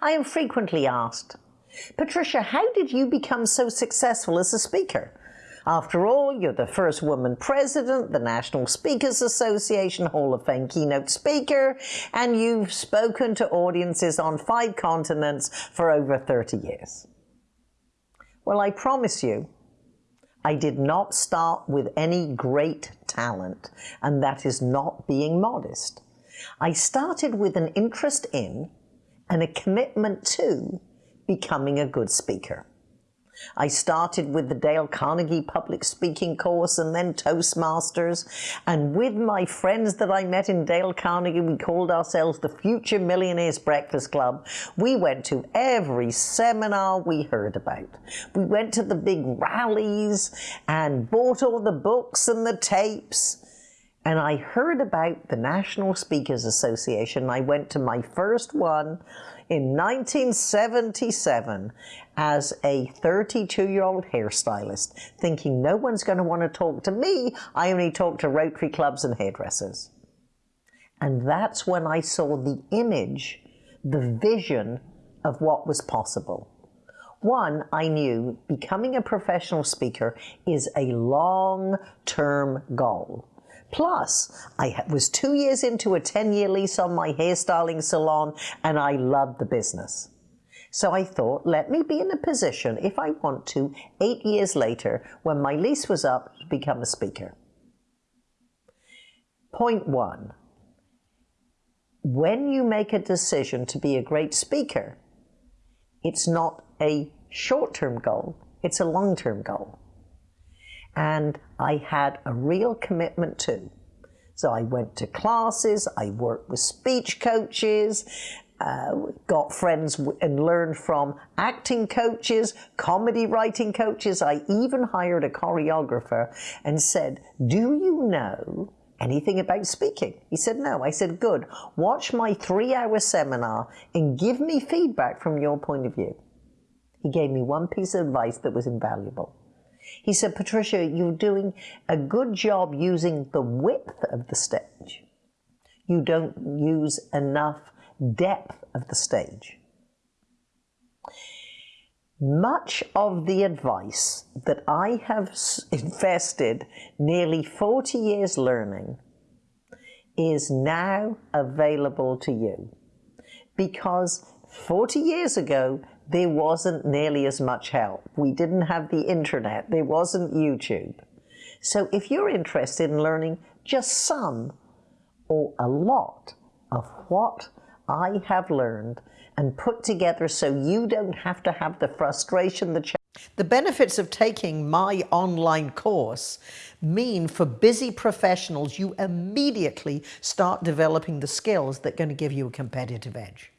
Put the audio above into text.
I am frequently asked, Patricia, how did you become so successful as a speaker? After all, you're the first woman president, the National Speakers Association Hall of Fame keynote speaker, and you've spoken to audiences on five continents for over 30 years. Well, I promise you, I did not start with any great talent, and that is not being modest. I started with an interest in and a commitment to becoming a good speaker. I started with the Dale Carnegie public speaking course and then Toastmasters. And with my friends that I met in Dale Carnegie, we called ourselves the Future Millionaires Breakfast Club. We went to every seminar we heard about. We went to the big rallies and bought all the books and the tapes. And I heard about the National Speakers Association. I went to my first one in 1977 as a 32 year old hairstylist, thinking no one's going to want to talk to me. I only talk to Rotary clubs and hairdressers. And that's when I saw the image, the vision of what was possible. One, I knew becoming a professional speaker is a long term goal. Plus, I was two years into a 10 year lease on my hairstyling salon and I loved the business. So I thought, let me be in a position, if I want to, eight years later, when my lease was up, to become a speaker. Point one, when you make a decision to be a great speaker, it's not a short-term goal, it's a long-term goal and I had a real commitment to. So I went to classes, I worked with speech coaches, uh, got friends and learned from acting coaches, comedy writing coaches. I even hired a choreographer and said, do you know anything about speaking? He said, no. I said, good. Watch my three hour seminar and give me feedback from your point of view. He gave me one piece of advice that was invaluable. He said, Patricia, you're doing a good job using the width of the stage. You don't use enough depth of the stage. Much of the advice that I have invested nearly 40 years learning is now available to you. Because 40 years ago, there wasn't nearly as much help. We didn't have the internet. There wasn't YouTube. So if you're interested in learning just some or a lot of what I have learned and put together so you don't have to have the frustration, the the benefits of taking my online course mean for busy professionals, you immediately start developing the skills that are going to give you a competitive edge.